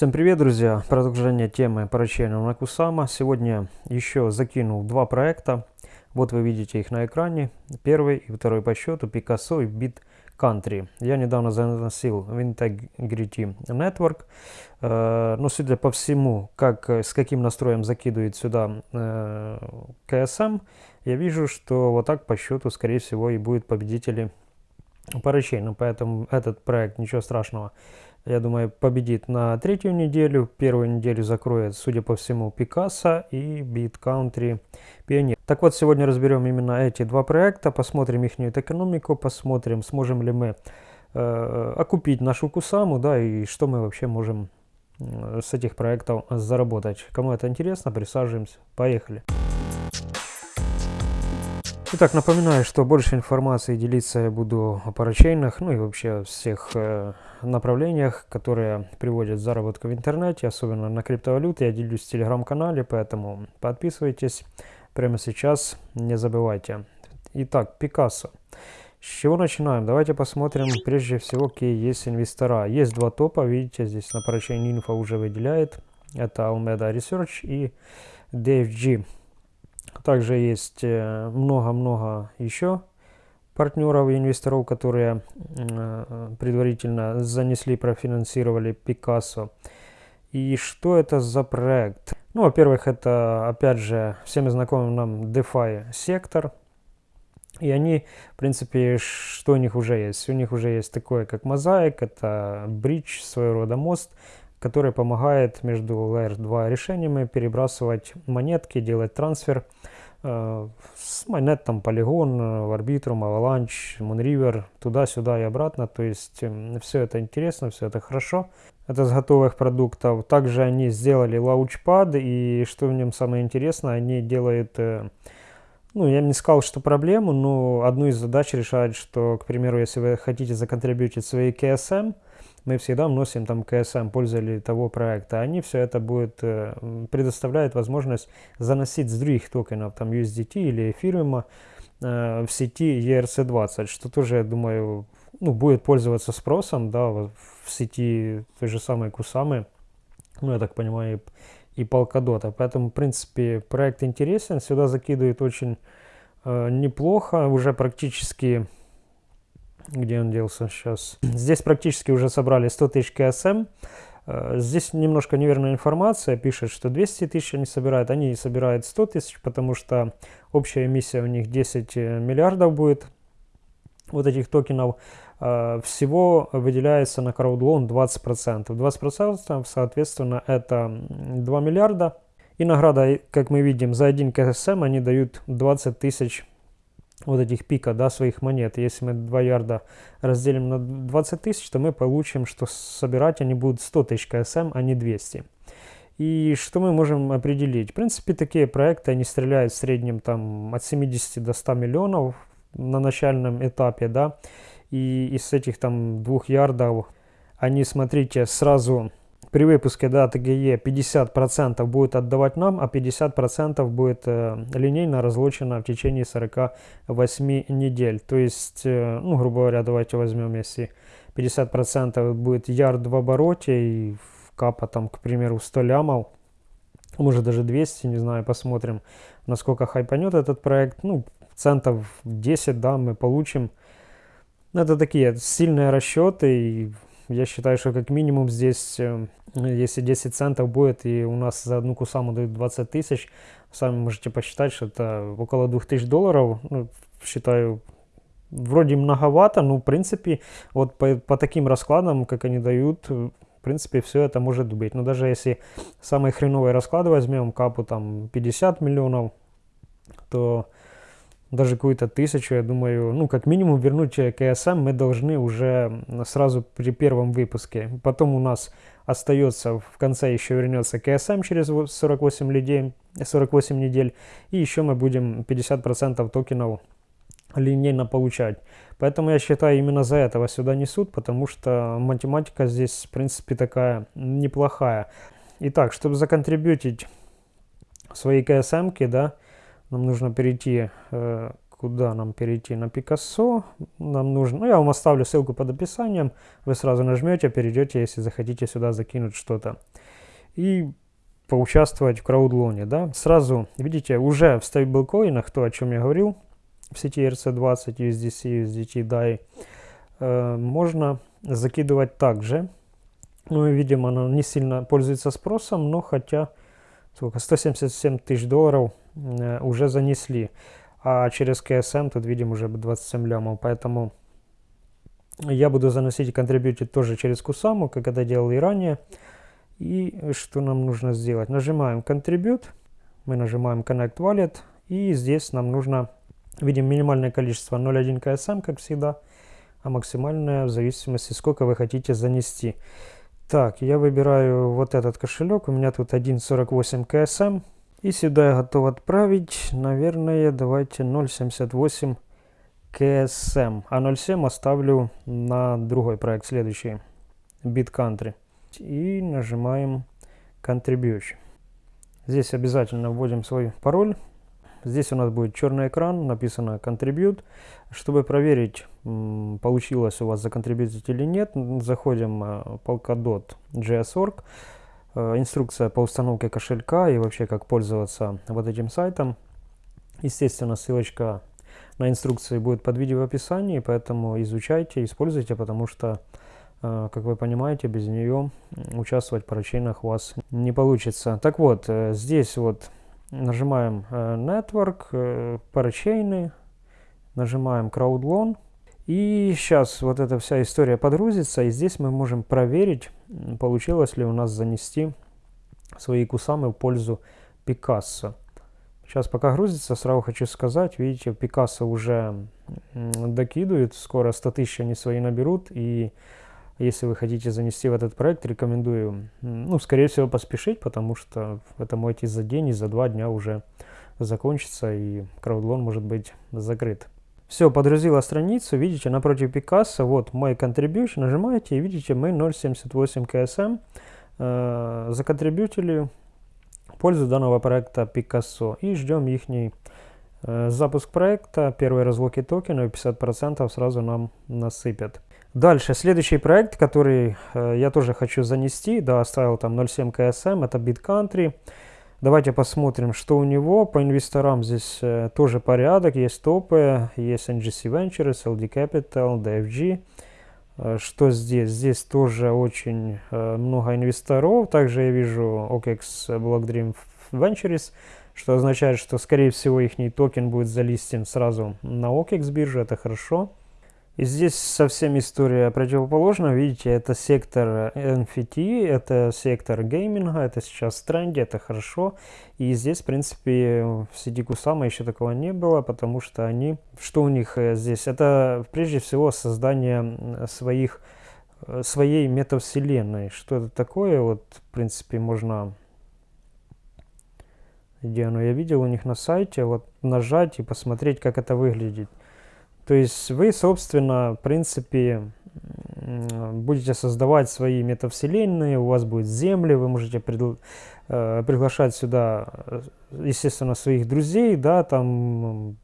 Всем привет, друзья! Продолжение темы поручения на Кусама. Сегодня еще закинул два проекта. Вот вы видите их на экране. Первый и второй по счету Picasso и Bit Country. Я недавно заносил в Integrity Network. Э, но судя по всему, как, с каким настроем закидывает сюда э, KSM, я вижу, что вот так по счету, скорее всего, и будет победители поручений. Поэтому этот проект, ничего страшного, я думаю, победит на третью неделю. Первую неделю закроет, судя по всему, Пикассо и Beat Country Pioneer. Так вот, сегодня разберем именно эти два проекта, посмотрим их экономику, посмотрим, сможем ли мы э, окупить нашу Кусаму, да, и что мы вообще можем э, с этих проектов заработать. Кому это интересно, присаживаемся. Поехали. Итак, напоминаю, что больше информации делиться я буду о парачейнах, ну и вообще всех э, направлениях, которые приводят к заработку в интернете, особенно на криптовалюте. Я делюсь в телеграм-канале, поэтому подписывайтесь прямо сейчас, не забывайте. Итак, Пикассо. С чего начинаем? Давайте посмотрим прежде всего, какие есть инвестора. Есть два топа, видите, здесь на парачейне инфо уже выделяет. Это Almeida Research и DFG. Также есть э, много-много еще партнеров и инвесторов, которые э, предварительно занесли, профинансировали Picasso. И что это за проект? Ну, во-первых, это, опять же, всем знакомый нам DeFi сектор. И они, в принципе, что у них уже есть? У них уже есть такое, как мозаик, это бридж, своего рода мост, который помогает между Layer 2 решениями перебрасывать монетки, делать трансфер э, с монет там Polygon, Arbitrum, Avalanche, Moonriver, туда-сюда и обратно. То есть э, все это интересно, все это хорошо. Это с готовых продуктов. Также они сделали Launchpad, и что в нем самое интересное, они делают... Э, ну, я не сказал, что проблему, но одну из задач решают, что, к примеру, если вы хотите законтрибьютить свои KSM, мы всегда вносим там КСМ пользователей того проекта. Они все это будет, э, предоставляют возможность заносить с других токенов, там USDT или эфириума э, в сети ERC20, что тоже, я думаю, ну, будет пользоваться спросом, да, в сети той же самой Кусамы, ну, я так понимаю, и, и Polkadot. Поэтому, в принципе, проект интересен, сюда закидывает очень э, неплохо, уже практически где он делся сейчас. Здесь практически уже собрали 100 тысяч КСМ. Э, здесь немножко неверная информация, пишет, что 200 тысяч они собирают, они собирают 100 тысяч, потому что общая эмиссия у них 10 э, миллиардов будет вот этих токенов. Э, всего выделяется на краудлон 20%. 20% соответственно это 2 миллиарда. И награда, как мы видим, за один КСМ они дают 20 тысяч вот этих пика, да, своих монет. Если мы 2 ярда разделим на 20 тысяч, то мы получим, что собирать они будут 100 тысяч КСМ, а не 200. И что мы можем определить? В принципе, такие проекты, они стреляют в среднем там от 70 до 100 миллионов на начальном этапе, да. И из этих там двух ярдов они, смотрите, сразу при выпуске даты ГЕ 50% будет отдавать нам, а 50% будет э, линейно разлучено в течение 48 недель. То есть, э, ну, грубо говоря, давайте возьмем, если 50% будет ярд в обороте и капа там, к примеру, 100 лямов, может даже 200, не знаю, посмотрим, насколько хайпанет этот проект. Ну, центов 10, да, мы получим. Это такие сильные расчеты и я считаю, что как минимум здесь, э, если 10 центов будет, и у нас за одну кусаму дают 20 тысяч, сами можете посчитать, что это около 2000 долларов. Ну, считаю, вроде многовато, но в принципе, вот по, по таким раскладам, как они дают, в принципе, все это может быть. Но даже если самые хреновые расклады возьмем, капу там 50 миллионов, то даже какую-то тысячу, я думаю, ну, как минимум вернуть КСМ мы должны уже сразу при первом выпуске. Потом у нас остается, в конце еще вернется КСМ через 48, людей, 48 недель, и еще мы будем 50% токенов линейно получать. Поэтому я считаю, именно за этого сюда несут, потому что математика здесь, в принципе, такая неплохая. Итак, чтобы законтрибьютить свои КСМки, да, нам нужно перейти э, куда нам перейти? На Picasso. Нам нужно, ну я вам оставлю ссылку под описанием. Вы сразу нажмете, перейдете, если захотите сюда закинуть что-то. И поучаствовать в краудлоне, да. Сразу, видите, уже в стейблкоинах, то, о чем я говорил, в сети RC20, USDC, USDT, DAI, э, можно закидывать также. Ну, и, видимо, оно не сильно пользуется спросом, но хотя сколько, 177 тысяч долларов уже занесли. А через KSM тут видим уже 27 лямов, поэтому я буду заносить контрибьютить тоже через Кусаму, как это делал и ранее. И что нам нужно сделать? Нажимаем Contribute, мы нажимаем Connect Wallet, и здесь нам нужно, видим минимальное количество 0.1 KSM, как всегда, а максимальное в зависимости, сколько вы хотите занести. Так, я выбираю вот этот кошелек, у меня тут 1.48 КСМ. И сюда я готов отправить, наверное, давайте 0.78 КСМ. А 0.7 оставлю на другой проект, следующий, BitCountry. И нажимаем Contribution. Здесь обязательно вводим свой пароль. Здесь у нас будет черный экран, написано Contribute. Чтобы проверить, получилось у вас законтрибьютить или нет, заходим. Э, инструкция по установке кошелька и вообще как пользоваться вот этим сайтом. Естественно, ссылочка на инструкции будет под видео в описании, поэтому изучайте, используйте, потому что, э, как вы понимаете, без нее участвовать в поручениях у вас не получится. Так вот, э, здесь вот Нажимаем э, Network, э, парачейны, нажимаем CrowdLoan. И сейчас вот эта вся история подгрузится, и здесь мы можем проверить, получилось ли у нас занести свои кусамы в пользу Пикассо. Сейчас пока грузится, сразу хочу сказать, видите, Пикассо уже докидывает, скоро 100 тысяч они свои наберут, и если вы хотите занести в этот проект, рекомендую, ну, скорее всего, поспешить, потому что это может за день, и за два дня уже закончится, и краудлон может быть закрыт. Все, подгрузила страницу, видите, напротив Пикассо, вот мой contribution, нажимаете, и видите, мы 0.78 КСМ э, законтрибьютили пользу данного проекта Пикассо, и ждем их э, запуск проекта, первые разлоки токенов, 50% сразу нам насыпят. Дальше, следующий проект, который э, я тоже хочу занести, да, оставил там 0.7 KSM, это BitCountry. Давайте посмотрим, что у него. По инвесторам здесь э, тоже порядок, есть топы, есть NGC Ventures, LD Capital, DFG. Что здесь? Здесь тоже очень э, много инвесторов. Также я вижу OKEX Block Ventures, что означает, что скорее всего их токен будет залистен сразу на OKEX бирже, это хорошо. И здесь совсем история противоположна. Видите, это сектор NFT, это сектор гейминга, это сейчас в тренде, это хорошо. И здесь, в принципе, в сети Кусама еще такого не было, потому что они... Что у них э, здесь? Это, прежде всего, создание своих э, своей метавселенной. Что это такое? Вот, в принципе, можно... Где оно? Я видел у них на сайте. Вот нажать и посмотреть, как это выглядит. То есть вы, собственно, в принципе, будете создавать свои метавселенные, у вас будет земли, вы можете э, приглашать сюда, э, естественно, своих друзей, да, там,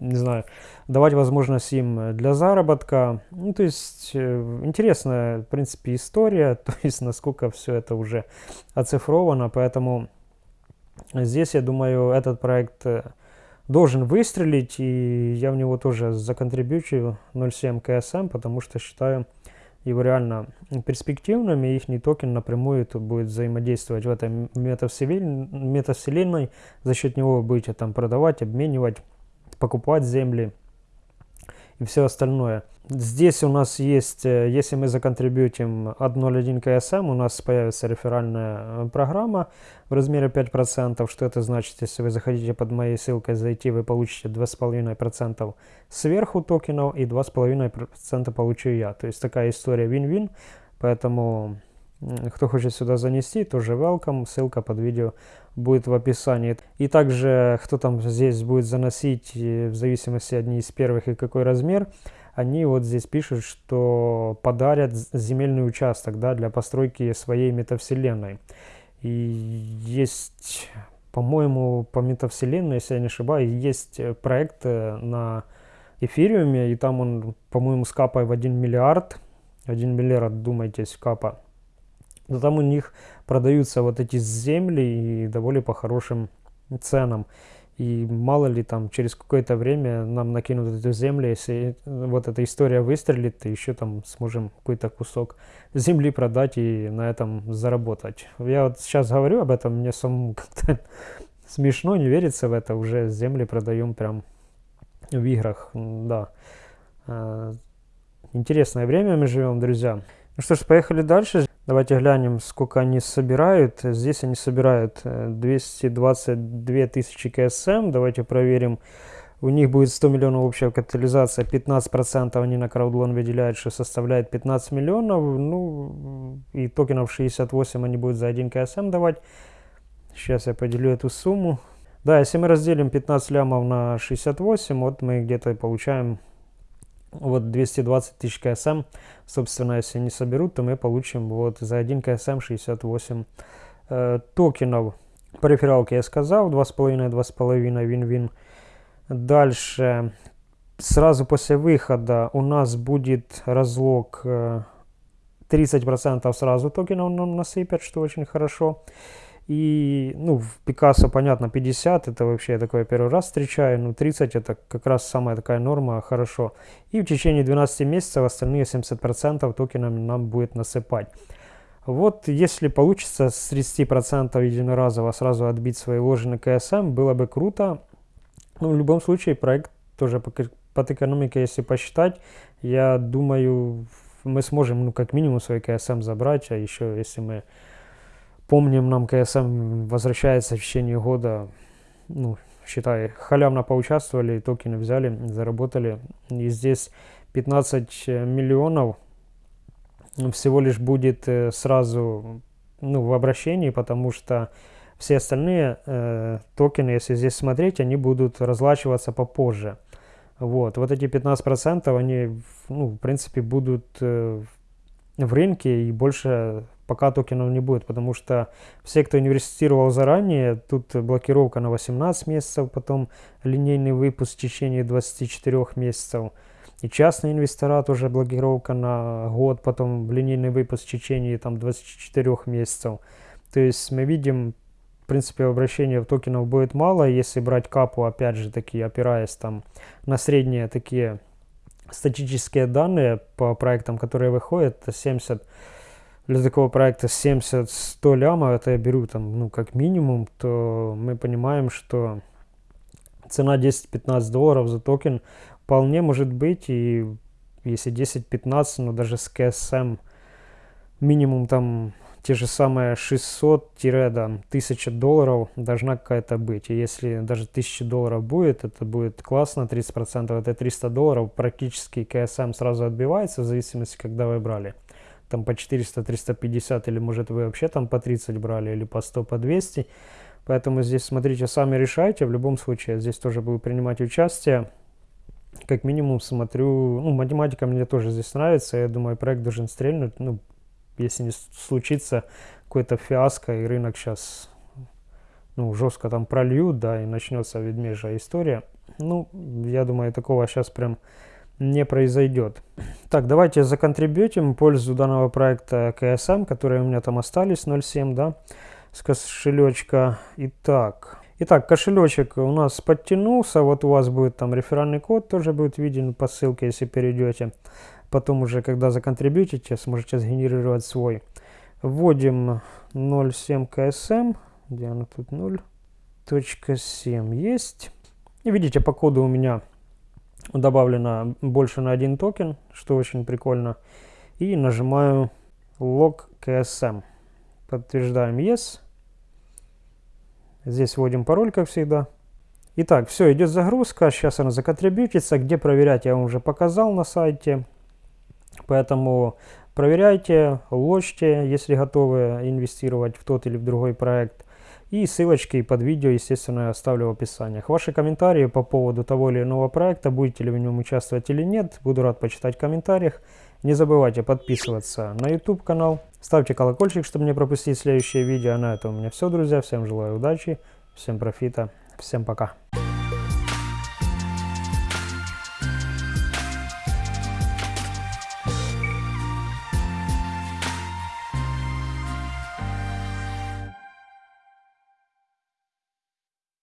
не знаю, давать возможность им для заработка. Ну, то есть, э, интересная, в принципе, история, то есть, насколько все это уже оцифровано, поэтому здесь, я думаю, этот проект должен выстрелить, и я в него тоже законтрибьючу 0.7 КСМ, потому что считаю его реально перспективным, и их токен напрямую тут будет взаимодействовать в этой метавселенной, за счет него вы будете там продавать, обменивать, покупать земли и все остальное. Здесь у нас есть, э, если мы законтрибьютим 1.01 КСМ, у нас появится реферальная э, программа в размере 5%. Что это значит? Если вы захотите под моей ссылкой зайти, вы получите 2,5% сверху токенов и 2,5% получу я. То есть такая история win-win. Поэтому кто хочет сюда занести, тоже welcome. Ссылка под видео будет в описании. И также, кто там здесь будет заносить, в зависимости одни из первых и какой размер, они вот здесь пишут, что подарят земельный участок да, для постройки своей метавселенной. И есть по-моему, по метавселенной, если я не ошибаюсь, есть проект на эфириуме, и там он, по-моему, с капой в 1 миллиард, 1 миллиард, думайтесь, капа. Но там у них продаются вот эти земли и довольно по хорошим ценам. И мало ли там через какое-то время нам накинут эту землю, если вот эта история выстрелит, то еще там сможем какой-то кусок земли продать и на этом заработать. Я вот сейчас говорю об этом, мне самому как-то смешно, не верится в это, уже земли продаем прям в играх, да. А, интересное время мы живем, друзья. Ну что ж, поехали дальше. Давайте глянем, сколько они собирают. Здесь они собирают 222 э, тысячи КСМ. Давайте проверим. У них будет 100 миллионов общая капитализация, 15% они на краудлон выделяют, что составляет 15 миллионов. Ну, и токенов 68 они будут за 1 КСМ давать. Сейчас я поделю эту сумму. Да, если мы разделим 15 лямов на 68, вот мы где-то получаем вот 220 тысяч КСМ, собственно, если не соберут, то мы получим вот за 1 КСМ 68 э, токенов. По рефералке я сказал, 2,5, 2,5, вин-вин. Дальше, сразу после выхода у нас будет разлог э, 30% сразу токенов нам насыпят, что очень хорошо. И, ну, в Пикассо, понятно, 50, это вообще я такое первый раз встречаю, ну, 30 это как раз самая такая норма, хорошо. И в течение 12 месяцев остальные 70% токенами нам будет насыпать. Вот если получится с 30% единоразово сразу отбить свои вложенные КСМ, было бы круто. Ну, в любом случае, проект тоже по, под экономикой, если посчитать, я думаю, мы сможем, ну, как минимум, свои КСМ забрать, а еще, если мы Помним, нам КСМ возвращается в течение года, ну, считай, халявно поучаствовали, токены взяли, заработали. И здесь 15 миллионов всего лишь будет э, сразу ну, в обращении, потому что все остальные э, токены, если здесь смотреть, они будут разлачиваться попозже. Вот, вот эти 15% они, ну, в принципе, будут э, в рынке и больше пока токенов не будет, потому что все, кто инвестировал заранее, тут блокировка на 18 месяцев, потом линейный выпуск в течение 24 месяцев. И частные инвестора тоже блокировка на год, потом линейный выпуск в течение там, 24 месяцев. То есть мы видим, в принципе, обращения в токенов будет мало, если брать капу, опять же таки, опираясь там на средние такие статические данные по проектам, которые выходят, это 70 для такого проекта 70-100 лямов, это я беру там, ну, как минимум, то мы понимаем, что цена 10-15 долларов за токен вполне может быть, и если 10-15, ну, даже с КСМ минимум там те же самые 600-1000 долларов должна какая-то быть. И если даже 1000 долларов будет, это будет классно, 30% это 300 долларов, практически КСМ сразу отбивается в зависимости, когда вы брали там по 400, 350 или может вы вообще там по 30 брали или по 100, по 200. Поэтому здесь смотрите, сами решайте. В любом случае, здесь тоже буду принимать участие. Как минимум смотрю, ну, математика мне тоже здесь нравится. Я думаю, проект должен стрельнуть. Ну, если не случится какой-то фиаско и рынок сейчас ну, жестко там прольют, да, и начнется ведмежья история. Ну, я думаю, такого сейчас прям не произойдет. Так, давайте законтрибьютим пользу данного проекта KSM, которые у меня там остались, 0.7, да, с кошелечка. Итак, итак, кошелечек у нас подтянулся, вот у вас будет там реферальный код, тоже будет виден по ссылке, если перейдете. Потом уже, когда законтрибьютите, сможете сгенерировать свой. Вводим 0.7 KSM, где она тут 0.7 есть. И видите, по коду у меня добавлено больше на один токен, что очень прикольно. И нажимаю Log KSM. Подтверждаем Yes. Здесь вводим пароль, как всегда. Итак, все, идет загрузка. Сейчас она законтрибьютится. Где проверять, я вам уже показал на сайте. Поэтому проверяйте, ложьте, если готовы инвестировать в тот или в другой проект. И ссылочки под видео, естественно, я оставлю в описании. Ваши комментарии по поводу того или иного проекта, будете ли в нем участвовать или нет, буду рад почитать в комментариях. Не забывайте подписываться на YouTube канал, ставьте колокольчик, чтобы не пропустить следующее видео. А на этом у меня все, друзья. Всем желаю удачи всем профита, всем пока.